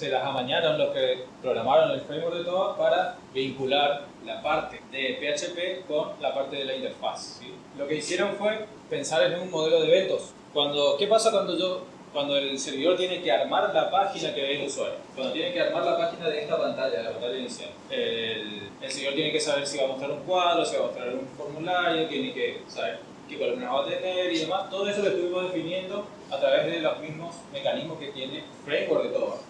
se las amañaron los que programaron el framework de TOA para vincular la parte de PHP con la parte de la interfaz. ¿sí? Lo que hicieron fue pensar en un modelo de eventos. Cuando, ¿Qué pasa cuando yo cuando el servidor tiene que armar la página que ve el usuario, cuando tiene que armar la página de esta pantalla, de la pantalla inicial, el, el servidor tiene que saber si va a mostrar un cuadro, si va a mostrar un formulario, tiene que saber qué columnas va a tener y demás. Todo eso lo estuvimos definiendo a través de los mismos mecanismos que tiene Framework de todo.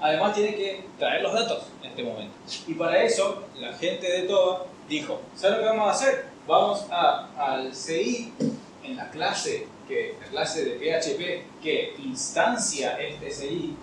Además tiene que traer los datos en este momento. Y para eso, la gente de TOA dijo, ¿sabes lo que vamos a hacer? Vamos a, al CI en la clase que la clase de PHP que instancia este CI,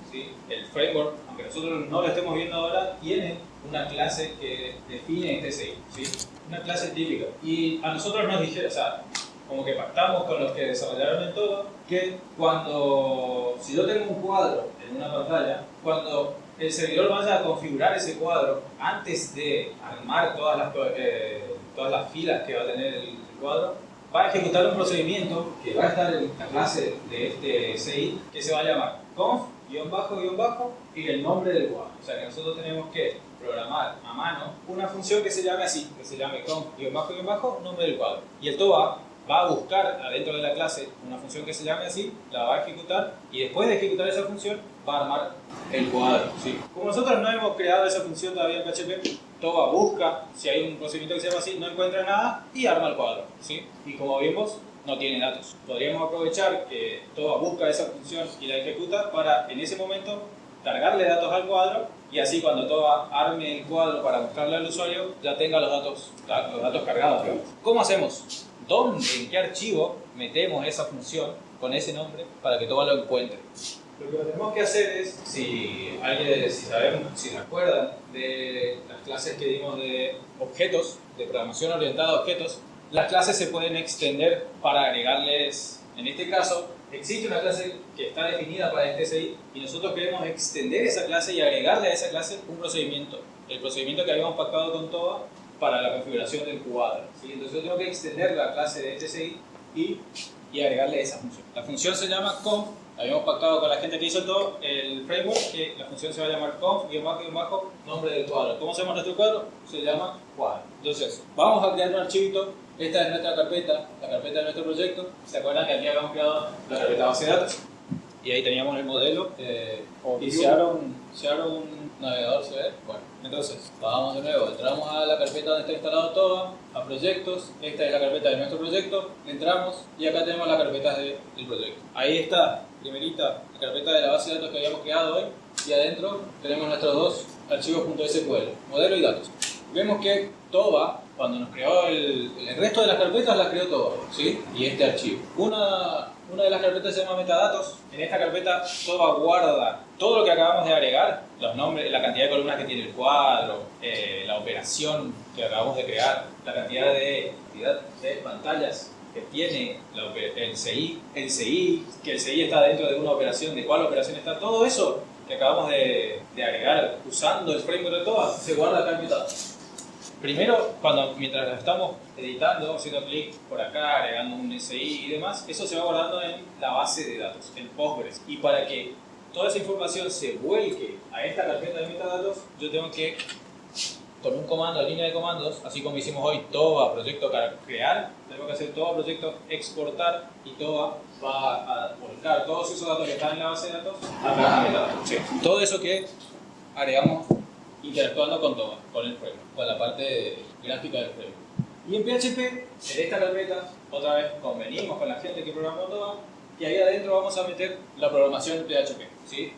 el framework, aunque nosotros no lo estemos viendo ahora, tiene una clase que define este CI, ¿sí? una clase típica. Y a nosotros nos dijeron, o sea, como que pactamos con los que desarrollaron el todo, que cuando, si yo tengo un cuadro en una pantalla, cuando el servidor vaya a configurar ese cuadro, antes de armar todas las, eh, todas las filas que va a tener el cuadro, va a ejecutar un procedimiento que va a estar en la clase de este CI que se va a llamar conf, guion bajo, guion bajo y el nombre del cuadro. O sea que nosotros tenemos que programar a mano una función que se llame así, que se llame conf, guion bajo, guion bajo, nombre del cuadro. Y el TOA va a buscar adentro de la clase una función que se llame así, la va a ejecutar y después de ejecutar esa función va a armar el cuadro. ¿sí? Como nosotros no hemos creado esa función todavía en PHP, TOBA busca si hay un procedimiento que se llama así, no encuentra nada y arma el cuadro. ¿sí? Y como vimos, no tiene datos. Podríamos aprovechar que TOBA busca esa función y la ejecuta para en ese momento cargarle datos al cuadro y así cuando TOBA arme el cuadro para mostrarle al usuario ya tenga los datos, los datos cargados. ¿Cómo hacemos? Dónde, en qué archivo metemos esa función con ese nombre para que todo lo encuentre. Lo que tenemos que hacer es, si alguien, si sabemos, si recuerdan de las clases que dimos de objetos, de programación orientada a objetos, las clases se pueden extender para agregarles, en este caso, existe una clase que está definida para este CI y nosotros queremos extender esa clase y agregarle a esa clase un procedimiento. El procedimiento que habíamos pactado con TOA para la configuración del cuadro. ¿sí? Entonces yo tengo que extender la clase de TCI y, y agregarle esa función. La función se llama conf, habíamos pactado con la gente que hizo todo el framework que la función se va a llamar conf, guion bajo, bajo, nombre del cuadro. ¿Cómo se llama nuestro cuadro? Se llama cuadro. Entonces, vamos a crear un archivito. Esta es nuestra carpeta, la carpeta de nuestro proyecto. ¿Se acuerdan que aquí habíamos creado la carpeta base de datos? Y ahí teníamos el modelo. Eh, y se un, un navegador, ¿se ve? Bueno. Entonces, vamos de nuevo, entramos a la carpeta donde está instalado todo, a proyectos, esta es la carpeta de nuestro proyecto, entramos y acá tenemos las carpetas del proyecto. Ahí está, primerita, la carpeta de la base de datos que habíamos creado hoy y adentro tenemos nuestros dos archivos .sql, modelo y datos. Vemos que TOBA, cuando nos creó el, el resto de las carpetas, las creó todo, ¿sí? Y este archivo. Una una de las carpetas se llama metadatos. En esta carpeta todo guarda todo lo que acabamos de agregar, los nombres, la cantidad de columnas que tiene el cuadro, eh, la operación que acabamos de crear, la cantidad de, pantallas que tiene el CI, el CI, que el CI está dentro de una operación, de cuál operación está, todo eso que acabamos de, agregar usando el framework de todo se guarda acá en metadatos. Primero, cuando, mientras lo estamos editando, haciendo clic por acá, agregando un SI y demás, eso se va guardando en la base de datos, en Postgres. Y para que toda esa información se vuelque a esta carpeta de metadatos, yo tengo que, con un comando, línea de comandos, así como hicimos hoy, TOA, proyecto crear, tengo que hacer TOA, proyecto exportar, y TOA va a volcar todos esos datos que están en la base de datos a metadatos. Todo eso que agregamos interactuando con todo, con el framework, con la parte gráfica del framework. Y en PHP, en esta carpeta, otra vez convenimos con la gente que programó todo y ahí adentro vamos a meter la programación en PHP. ¿sí?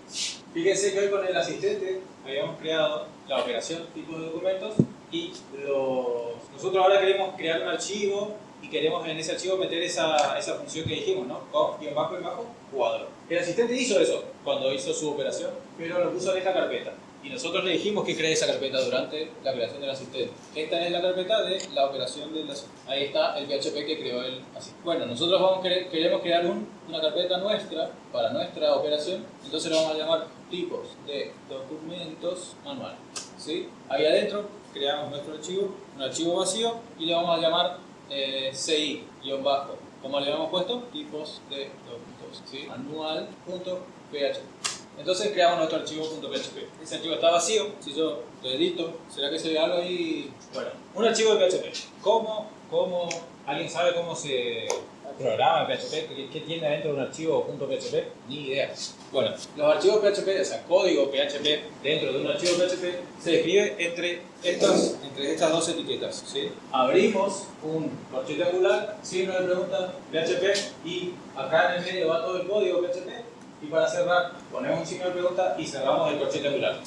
Fíjense que hoy con el asistente habíamos creado la operación tipo de documentos y los... nosotros ahora queremos crear un archivo y queremos en ese archivo meter esa, esa función que dijimos, ¿no? Conf, bajo, y bajo, cuadro. El asistente hizo eso cuando hizo su operación, pero lo puso en esta carpeta y nosotros le dijimos que cree esa carpeta durante la creación del asistente. Esta es la carpeta de la operación del asistente. Ahí está el PHP que creó el asistente. Bueno, nosotros vamos, queremos crear una carpeta nuestra para nuestra operación, entonces le vamos a llamar tipos de documentos manual. ¿sí? Ahí adentro creamos nuestro archivo, un archivo vacío, y le vamos a llamar eh, CI-bajo. ¿Cómo le habíamos puesto? Tipos de documentos. ¿sí? Manual.php. Entonces creamos nuestro archivo .php. Ese archivo está vacío, si yo lo edito, ¿será que se ve algo ahí? Bueno, un archivo de PHP. ¿Cómo, cómo, alguien sabe cómo se programa PHP? ¿Qué, tiene dentro de un archivo .php? Ni idea. Bueno, los archivos PHP, o sea, código PHP dentro de un archivo PHP se describe entre estas, entre estas dos etiquetas. ¿sí? Abrimos un corchete angular, signo de pregunta PHP y acá en el medio va todo el código PHP y para cerrar ponemos un signo de pregunta y cerramos el corchete angular.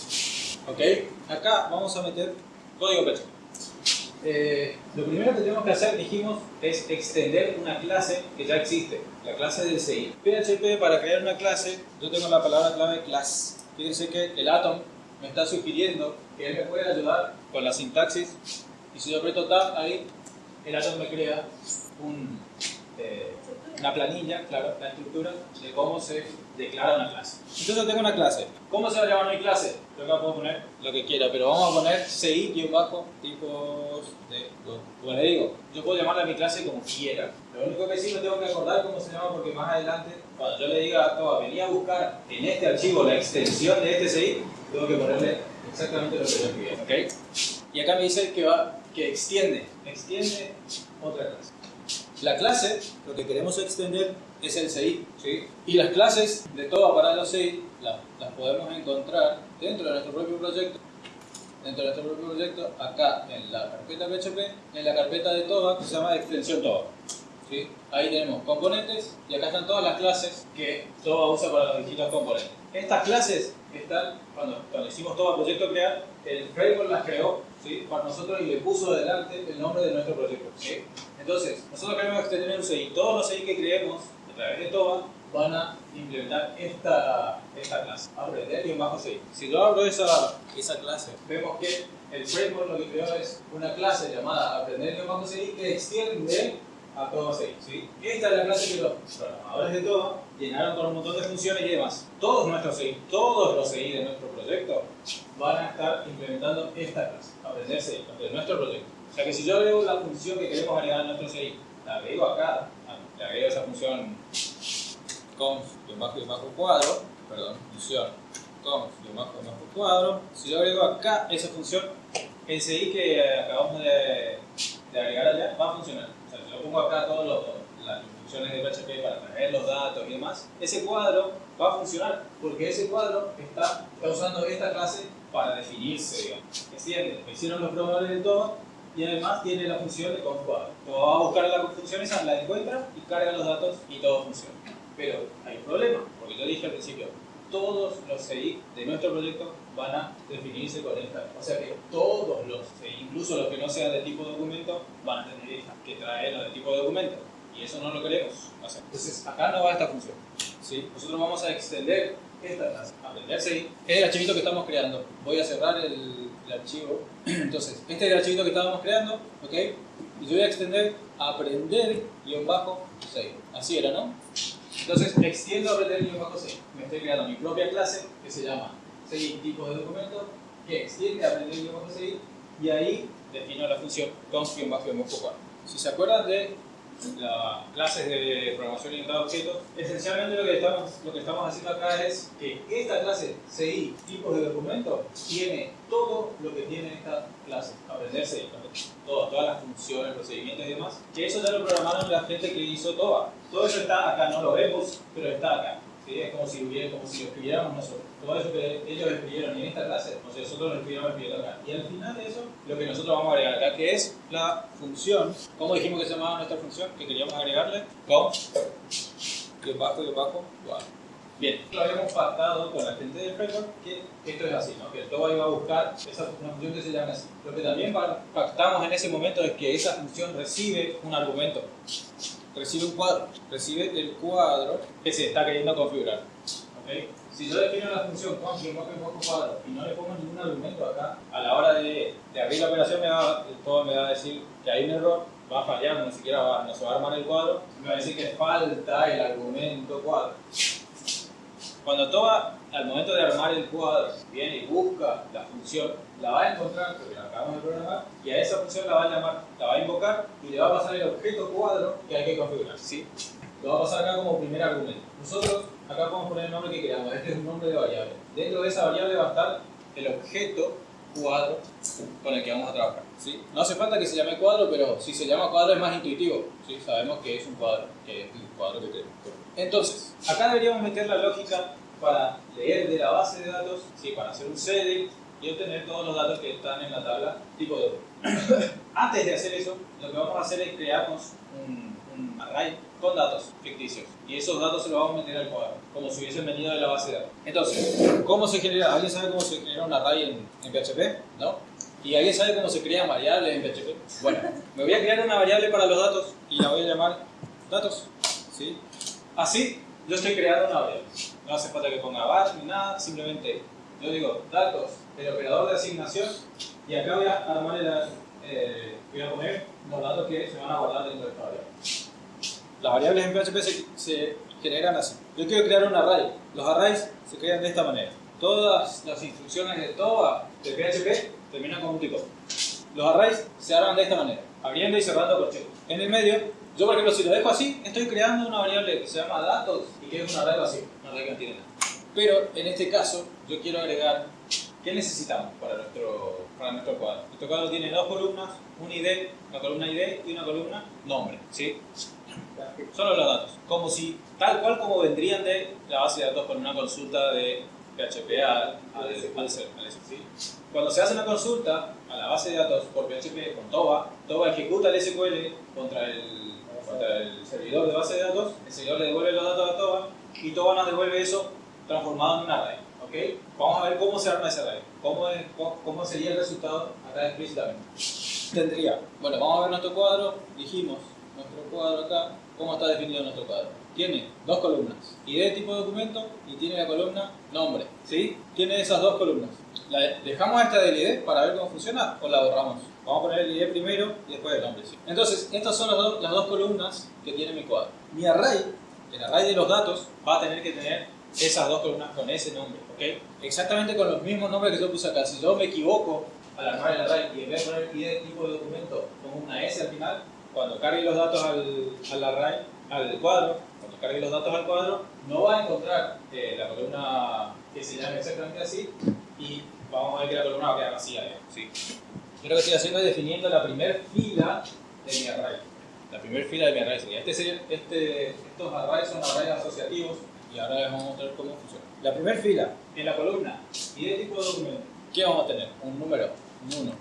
¿Ok? Acá vamos a meter código PHP. Eh, lo primero que tenemos que hacer, dijimos, es extender una clase que ya existe, la clase del CI. PHP, para crear una clase, yo tengo la palabra clave class. Fíjense que el Atom me está sugiriendo que él me puede ayudar con la sintaxis y si yo aprieto Tab ahí, el Atom me crea un, eh, una planilla, claro, la estructura de cómo se declara una clase. Entonces tengo una clase. ¿Cómo se va a llamar mi clase? Yo acá puedo poner lo que quiera, pero vamos a poner CI-tipos de... Como le digo, yo puedo llamarla a mi clase como quiera. Lo único que sí me tengo que acordar cómo se llama porque más adelante, cuando yo le diga a Toba, venía a buscar en este archivo la extensión de este CI, tengo que ponerle exactamente lo que yo escribí. ¿ok? Y acá me dice que va, que extiende, extiende otra clase. La clase, lo que queremos extender es el CI. ¿sí? Y las clases de todo aparato CI las, las podemos encontrar dentro de nuestro propio proyecto dentro de nuestro propio proyecto, acá en la carpeta PHP, en la carpeta de TOBA que se llama extensión TOBA. ¿sí? Ahí tenemos componentes y acá están todas las clases que TOBA usa para los distintos componentes. Estas clases están, cuando, cuando hicimos TOBA Proyecto Crear, el framework las creó ¿sí? para nosotros y le puso adelante el nombre de nuestro proyecto. Entonces, nosotros queremos extender un CI. Todos los CI que creemos través de TOBA van a implementar esta, esta clase, aprender y bajo CI. Si yo abro esa, esa clase, vemos que el framework lo que creó es una clase llamada aprender y bajo CI que extiende a todo CI. ¿sí? Esta es la clase que los programadores de TOBA llenaron con un montón de funciones y demás. Todos nuestros CI, todos los CI de nuestro proyecto van a estar implementando esta clase, aprender CI, de nuestro proyecto. O sea que si yo agrego la función que queremos agregar a nuestro CI, la agrego acá, le agrego esa función conf bajo y bajo cuadro, perdón, función conf bajo y bajo cuadro, si yo agrego acá esa función, el CI que acabamos de, de agregar allá va a funcionar. O sea, si yo pongo acá todas las instrucciones de PHP para traer los datos y demás, ese cuadro va a funcionar porque ese cuadro está, está usando esta clase para definirse, digamos. ¿Entiendes? Lo hicieron los programadores de todo y además tiene la función de conjugado. va a buscar la función esa, la encuentra y carga los datos y todo funciona. Pero hay un problema, porque yo dije al principio, todos los CI de nuestro proyecto van a definirse con esta. O sea que todos los CI, incluso los que no sean de tipo documento, van a tener que traerlo de tipo documento. Y eso no lo queremos hacer. Entonces, acá no va esta función. ¿sí? Nosotros vamos a extender esta clase, aprender CI. Es el archivito que estamos creando. Voy a cerrar el el archivo. Entonces, este es el archivito que estábamos creando, ¿ok? Y yo voy a extender aprender-6. Así era, ¿no? Entonces, extiendo aprender-6. Me estoy creando mi propia clase que se llama 6 tipos de documentos que extiende aprender-6 y ahí defino la función conf-4. Si se acuerdan de las clases de programación orientada a objetos, esencialmente lo que, estamos, lo que estamos haciendo acá es que esta clase CI, tipos de documentos, tiene todo lo que tiene esta clase, aprenderse todo, todas las funciones, procedimientos y demás, que eso ya lo programaron la gente que hizo TOBA. Todo eso está acá, no lo vemos, pero está acá. Es como si, hubiera, como si lo escribiéramos nosotros. Todo eso que ellos escribieron en esta clase, o sea, nosotros lo escribimos escribiendo acá. Y al final de eso, lo que nosotros vamos a agregar acá, que es la función, ¿cómo dijimos que se llamaba nuestra función? Que queríamos agregarle con que bajo y bajo, wow. Bien, lo habíamos pactado con la gente del framework que esto es así, ¿no? que todo iba a buscar esa, una función que se llama así. Lo que también pactamos en ese momento es que esa función recibe un argumento recibe un cuadro, recibe el cuadro que se está queriendo configurar. ¿okay? Si yo defino la función cuadro y no le pongo ningún argumento acá, a la hora de, de abrir la operación me va, todo me va a decir que hay un error, va a fallar, ni siquiera va, no se va a armar el cuadro, me va a decir que falta el argumento cuadro. Cuando toma al momento de armar el cuadro, viene y busca la función, la va a encontrar, porque la acabamos de programar, y a esa función la va a llamar, la va a invocar y le va a pasar el objeto cuadro que hay que configurar. ¿sí? Lo va a pasar acá como primer argumento. Nosotros acá podemos poner el nombre que queramos. Este es un nombre de variable. Dentro de esa variable va a estar el objeto cuadro con el que vamos a trabajar. ¿sí? No hace falta que se llame cuadro, pero si se llama cuadro es más intuitivo. ¿sí? Sabemos que es un cuadro, que es el cuadro que queremos. Entonces, acá deberíamos meter la lógica para leer de la base de datos, ¿sí? para hacer un select y obtener todos los datos que están en la tabla tipo de Antes de hacer eso, lo que vamos a hacer es crearnos un, un array con datos ficticios. Y esos datos se los vamos a meter al cuadro, como si hubiesen venido de la base de datos. Entonces, ¿cómo se genera? ¿Alguien sabe cómo se genera un array en, en PHP? ¿No? ¿Y alguien sabe cómo se crean variables en PHP? Bueno, me voy a crear una variable para los datos y la voy a llamar datos. ¿sí? Así, yo estoy creando una variable. No hace falta que ponga bash ni nada, simplemente yo digo datos, el operador de asignación, y acá voy a armar el, eh, voy a poner los datos que se van a guardar dentro de esta variable. Las variables en PHP se, se generan así. Yo quiero crear un array. Los arrays se crean de esta manera. Todas las instrucciones de todo de PHP terminan con un tipo. Los arrays se arman de esta manera, abriendo y cerrando corchetes. En el medio, yo por ejemplo si lo dejo así, estoy creando una variable que se llama datos y que es un array vacío, un array que no tiene nada. Pero en este caso, yo quiero agregar ¿Qué necesitamos para nuestro, para nuestro cuadro? Nuestro cuadro tiene dos columnas, un ID, una columna ID y una columna nombre, ¿sí? Solo los datos. Como si, tal cual como vendrían de la base de datos con una consulta de PHP al, al, al, ¿sí? Cuando se hace una consulta a la base de datos por PHP con TOBA, TOBA ejecuta el SQL contra el, contra el servidor de base de datos, el servidor le devuelve los datos a TOBA y TOBA nos devuelve eso transformado en un array. ¿okay? Vamos a ver cómo se arma ese array, cómo, es, cómo sería el resultado acá explícitamente. Tendría, bueno, vamos a ver nuestro cuadro, dijimos, nuestro cuadro acá, ¿cómo está definido nuestro cuadro? Tiene dos columnas, ID tipo de documento y tiene la columna nombre, ¿sí? Tiene esas dos columnas. ¿La dejamos esta del ID para ver cómo funciona o la borramos? Vamos a poner el ID primero y después el nombre. ¿sí? Entonces, estas son las, do las dos columnas que tiene mi cuadro. Mi array, el array de los datos, va a tener que tener esas dos columnas con ese nombre, ¿ok? Exactamente con los mismos nombres que yo puse acá. Si yo me equivoco al armar el array y en vez de poner ID tipo de documento con una S al final, cuando cargue los datos al, al array, al cuadro, cuando cargue los datos al cuadro, no va a encontrar eh, la columna que se llame exactamente así y vamos a ver que la columna va a quedar vacía. Sí. Yo lo que estoy haciendo es definiendo la primera fila de mi array. La primera fila de mi array sería, este, este, estos arrays son arrays asociativos y ahora les vamos a mostrar cómo funciona. La primera fila, en la columna, y de tipo de documento, ¿qué vamos a tener? Un número, un 1,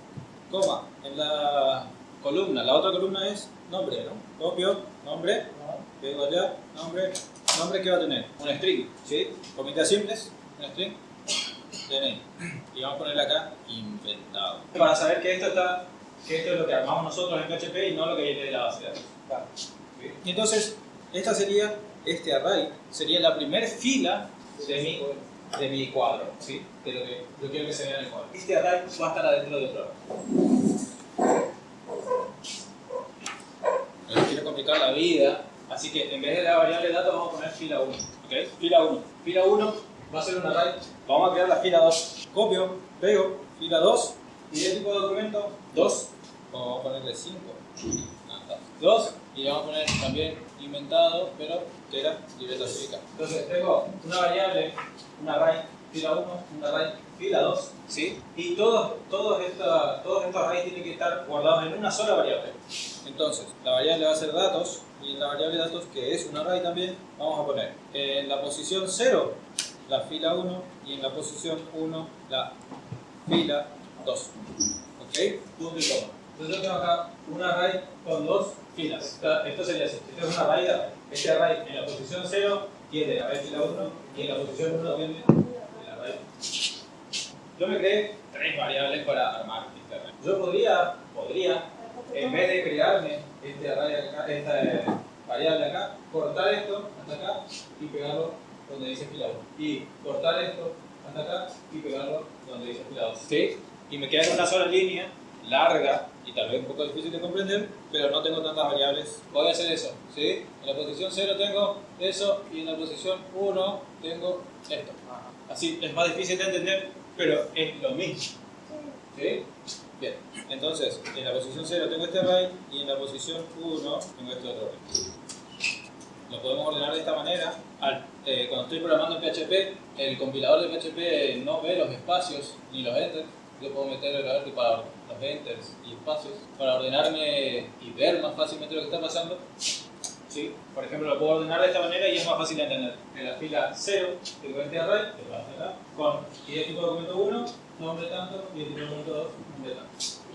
coma, en la columna, la otra columna es nombre, ¿no? Copio, nombre, pego allá, nombre, nombre que va a tener, un string, ¿sí? Comitas simples, un string, DNI. Y vamos a ponerle acá inventado. Para saber que esto está, que esto es lo que armamos nosotros en PHP y no lo que viene de la base de datos. Y entonces, esta sería, este array, sería la primera fila de mi, de mi cuadro, ¿sí? De lo que yo quiero que se vea en el cuadro. Este array va a estar adentro de otro array. No complicar la vida, así que en vez de la variable datos vamos a poner fila 1. ¿ok? Fila 1. Fila 1 va a ser un array. Vamos a crear la fila 2. Copio, pego, fila 2. Y de tipo de documento 2. Vamos a ponerle 5. 2. Y le vamos a poner también inventado, pero que era libreta cívica. Entonces tengo una variable, un array, fila 1, un array, fila 2, ¿sí? Y todos, todos, esta, todos estos arrays tienen que estar guardados en una sola variable. Entonces, la variable va a ser datos, y en la variable datos, que es un array también, vamos a poner en la posición 0 la fila 1 y en la posición 1 la fila 2. ¿Ok? Punto y coma. Entonces yo tengo acá un array con dos filas. Esto sería así. Este es un array de array. Este array en la posición 0 tiene array fila 1 y en la posición 1 tiene. Yo me creé tres variables para armar este array. Yo podría, podría, en vez de crearme este array acá, esta variable acá, cortar esto hasta acá y pegarlo donde dice fila 1. Y cortar esto hasta acá y pegarlo donde dice fila 2. ¿Sí? Y me queda en una sola línea larga y tal vez un poco difícil de comprender, pero no tengo tantas variables. Voy a hacer eso, ¿sí? En la posición 0 tengo eso y en la posición 1 tengo esto. Así es más difícil de entender, pero es lo mismo. ¿Sí? Bien, entonces en la posición 0 tengo este array y en la posición 1 tengo este otro array. lo podemos ordenar de esta manera. Eh, cuando estoy programando en PHP, el compilador de PHP no ve los espacios ni los enters. Yo puedo meter el ART para los enters y espacios para ordenarme y ver más fácilmente lo que está pasando. ¿Sí? Por ejemplo, lo puedo ordenar de esta manera y es más fácil de entender. En la fila 0, tengo este array, con tipo de documento 1, nombre tanto, de documento 2, nombre tanto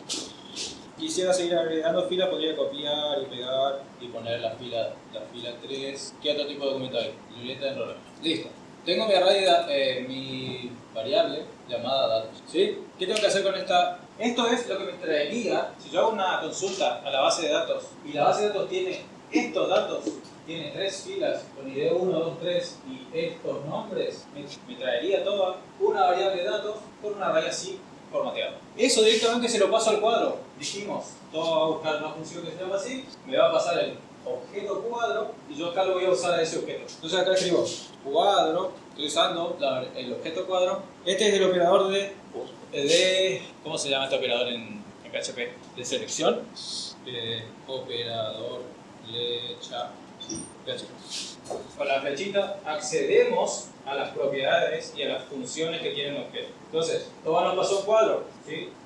quisiera seguir agregando filas, podría copiar y pegar y poner la fila, la fila 3. ¿Qué otro tipo de documento hay? Libreta de. Listo. Tengo mi array, eh, mi variable llamada datos. ¿Sí? ¿Qué tengo que hacer con esta? Esto es lo que me traería si yo hago una consulta a la base de datos y la base de datos tiene estos datos, tiene tres filas con ID 1, 2, 3 y estos nombres, me, traería toda una variable de datos con una array así formateado. Eso directamente se lo paso al cuadro. Dijimos, todo va a buscar una función que se llama así, me va a pasar el objeto cuadro y yo acá lo voy a usar a ese objeto. Entonces acá escribo cuadro, estoy usando el objeto cuadro. Este es el operador de, de ¿cómo se llama este operador en, PHP? De selección. Eh, operador flecha. Con la flechita accedemos a las propiedades y a las funciones que tiene un objeto. Entonces, TOBA nos pasó un cuadro.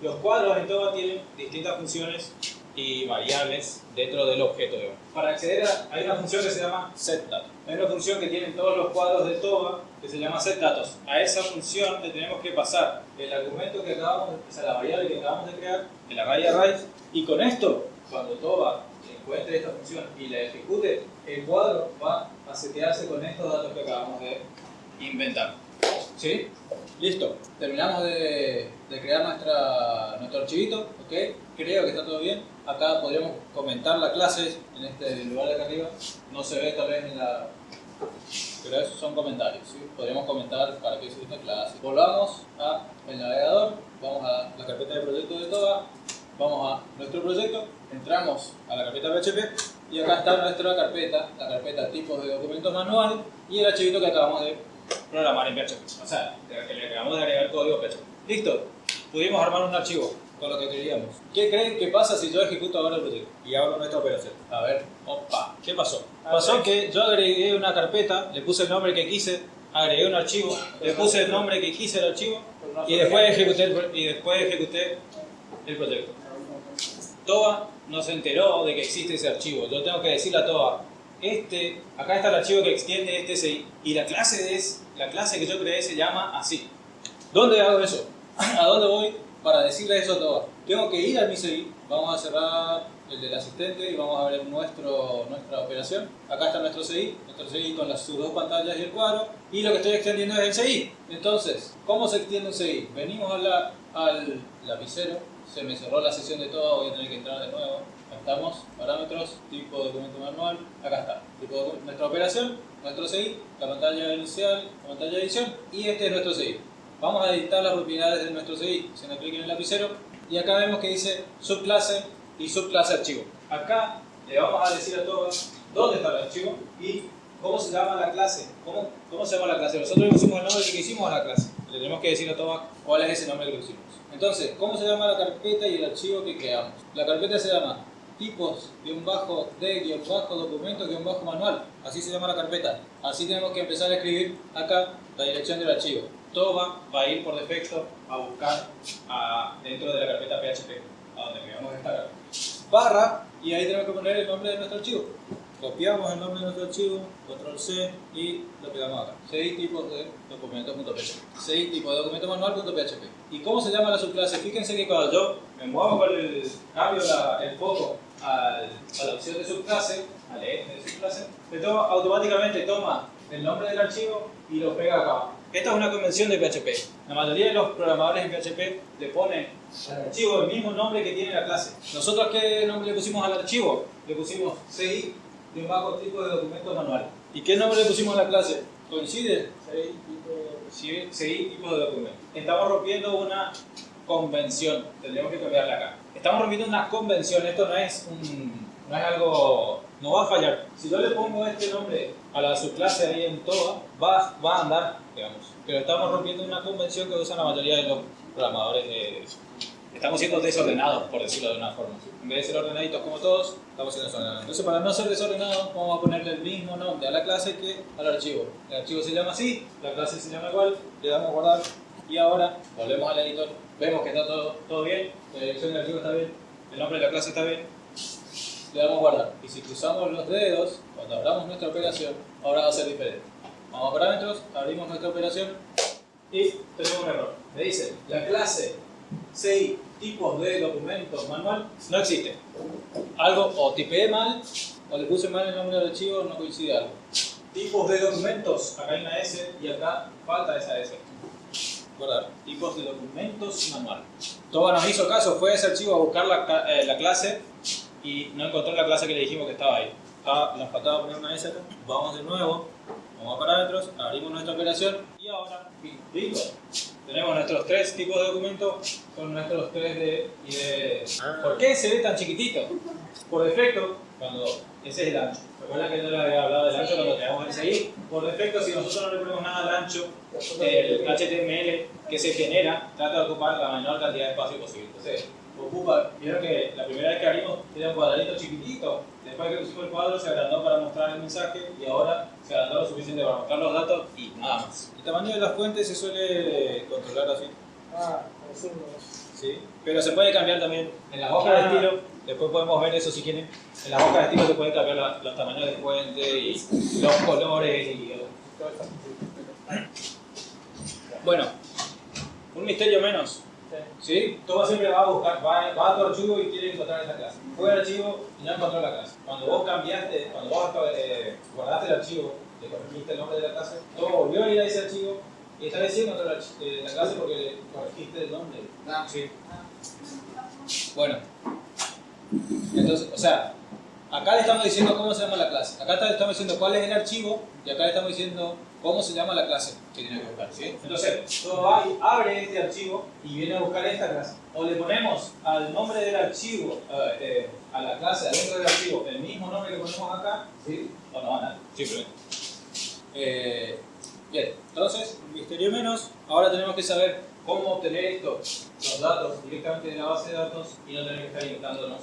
Los cuadros en TOBA tienen distintas funciones y variables dentro del objeto de Para acceder a, hay una función que se llama setData. Hay una función que tienen todos los cuadros de TOBA que se llama setDatos. A esa función le tenemos que pasar el argumento que acabamos, o sea, la variable que acabamos de crear, el array array, y con esto, cuando TOBA encuentre esta función y la ejecute, el cuadro va a setearse con estos datos que acabamos de inventar. ¿Sí? Listo. Terminamos de, crear nuestra, nuestro archivito. ¿ok? Creo que está todo bien. Acá podríamos comentar la clase en este lugar de acá arriba. No se ve tal vez en la... Pero esos son comentarios. Podríamos comentar para qué sirve esta clase. Volvamos al navegador. Vamos a la carpeta de proyecto de TOGA. Vamos a nuestro proyecto. Entramos a la carpeta PHP. Y acá está nuestra carpeta, la carpeta tipos de documentos manual y el archivito que acabamos de programar en PHP. O sea, le acabamos de agregar código PHP. Listo, pudimos armar un archivo con lo que queríamos. ¿Qué creen que pasa si yo ejecuto ahora el proyecto y hago nuestra operación? A ver, opa, ¿qué pasó? Pasó que yo agregué una carpeta, le puse el nombre que quise, agregué un archivo, le puse el nombre que quise el archivo y después ejecuté el, y después ejecuté el proyecto. TOA no se enteró de que existe ese archivo. Yo tengo que decirle a TOA, este, acá está el archivo que extiende este CI y la clase es, la clase que yo creé se llama así. ¿Dónde hago eso? ¿A dónde voy para decirle eso a todo? Tengo que ir al mi CI, vamos a cerrar el del asistente y vamos a ver nuestro, nuestra operación. Acá está nuestro CI, nuestro CI con las, sus dos pantallas y el cuadro y lo que estoy extendiendo es el CI. Entonces, ¿cómo se extiende un CI? Venimos a al lapicero, se me cerró la sesión de todo, voy a tener que entrar de nuevo estamos, parámetros, tipo documento manual, acá está, tipo nuestra operación, nuestro CI, la pantalla inicial, la pantalla de edición y este es nuestro CI. Vamos a editar las propiedades de nuestro CI, haciendo clic en el lapicero y acá vemos que dice subclase y subclase archivo. Acá le vamos a decir a todos dónde está el archivo y cómo se llama la clase, cómo, cómo se llama la clase. Nosotros le pusimos el nombre que hicimos a la clase, le tenemos que decir a todos cuál es ese nombre que pusimos. Entonces, ¿cómo se llama la carpeta y el archivo que creamos? La carpeta se llama tipos, guion bajo, de, guion bajo, documento, guion bajo, manual. Así se llama la carpeta. Así tenemos que empezar a escribir acá la dirección del archivo. Todo va, a ir por defecto a buscar dentro de la carpeta PHP, a donde queremos descargar. Barra, y ahí tenemos que poner el nombre de nuestro archivo. Copiamos el nombre de nuestro archivo, control C y lo pegamos acá. 6 tipos de documentos.php. 6 tipos de documento manual.php. ¿Y cómo se llama la subclase? Fíjense que cuando yo me muevo con el cambio el foco a la opción de subclase, al eje de subclase, automáticamente toma el nombre del archivo y lo pega acá. Esta es una convención de PHP. La mayoría de los programadores en PHP le ponen al archivo el mismo nombre que tiene la clase. ¿Nosotros qué nombre le pusimos al archivo? Le pusimos CI de un bajo tipo de documento manual. ¿Y qué nombre le pusimos a la clase? ¿Coincide? CI tipo de documento. Estamos rompiendo una convención. Tendríamos que cambiarla acá. Estamos rompiendo una convención. Esto no es, un, no es algo... No va a fallar. Si yo le pongo este nombre a la subclase ahí en toda, va, va a andar, digamos. Pero estamos rompiendo una convención que usan la mayoría de los programadores estamos siendo desordenados, por decirlo de una forma. En vez de ser ordenaditos como todos, estamos siendo desordenados. Entonces, para no ser desordenados, vamos a ponerle el mismo nombre a la clase que al archivo. El archivo se llama así, la clase se llama igual, le damos a guardar y ahora volvemos al editor, vemos que está todo, todo bien, la dirección del archivo está bien, el nombre de la clase está bien, le damos guardar. Y si cruzamos los dedos, cuando abramos nuestra operación, ahora va a ser diferente. Vamos a parámetros, abrimos nuestra operación y tenemos un error. Me dice, la clase CI tipos de documentos manual no existe. Algo o tipeé mal o le puse mal el nombre del archivo, no coincide algo. Tipos de documentos, acá hay una S y acá falta esa S. Guardar. Tipos de documentos manual. Toba nos hizo caso, fue ese archivo a buscar la, eh, la clase y no encontró la clase que le dijimos que estaba ahí. Ah, nos faltaba poner una S acá. Vamos de nuevo, vamos a parámetros, abrimos nuestra operación y ahora, listo. Tenemos nuestros tres tipos de documentos, son nuestros tres de, y de... ¿Por qué se ve tan chiquitito? Por defecto, cuando ese es el ancho. Recuerda que yo le había hablado del ancho cuando teníamos el CI. Por defecto, si nosotros no le ponemos nada al ancho, el HTML que se genera trata de ocupar la menor cantidad de espacio posible. Entonces, ocupa, vieron que la primera vez que abrimos era un cuadradito chiquitito, después que pusimos el cuadro se agrandó para mostrar el mensaje y ahora se agrandó lo suficiente para mostrar los datos y nada más. El tamaño de las fuentes se suele controlar así. Ah, así ¿sí? Pero se puede cambiar también en las hojas de estilo, después podemos ver eso si quieren. En las hojas de estilo se puede cambiar la- los tamaños de fuente y los colores y bueno, un misterio menos. ¿Sí? Todo siempre va a buscar, va, va a tu archivo y quiere encontrar esa clase. Fue al archivo y no encontró la clase. Cuando vos cambiaste, cuando vos eh, guardaste el archivo, le corregiste el nombre de la clase, todo volvió a ir a ese archivo y esta vez sí encontró la, eh, la clase porque le corregiste el nombre. Sí. Bueno, entonces, o sea, acá le estamos diciendo cómo se llama la clase. Acá le estamos diciendo cuál es el archivo y acá le estamos diciendo cómo se llama la clase que tiene que buscar. ¿sí? Entonces, todo y abre este archivo y viene a buscar esta clase. O le ponemos al nombre del archivo, a la clase adentro del archivo, el mismo nombre que ponemos acá, ¿sí? o no, nada, simplemente. Eh, bien, entonces, misterio menos. Ahora tenemos que saber cómo obtener esto, los datos directamente de la base de datos y no tener que estar inyectándonos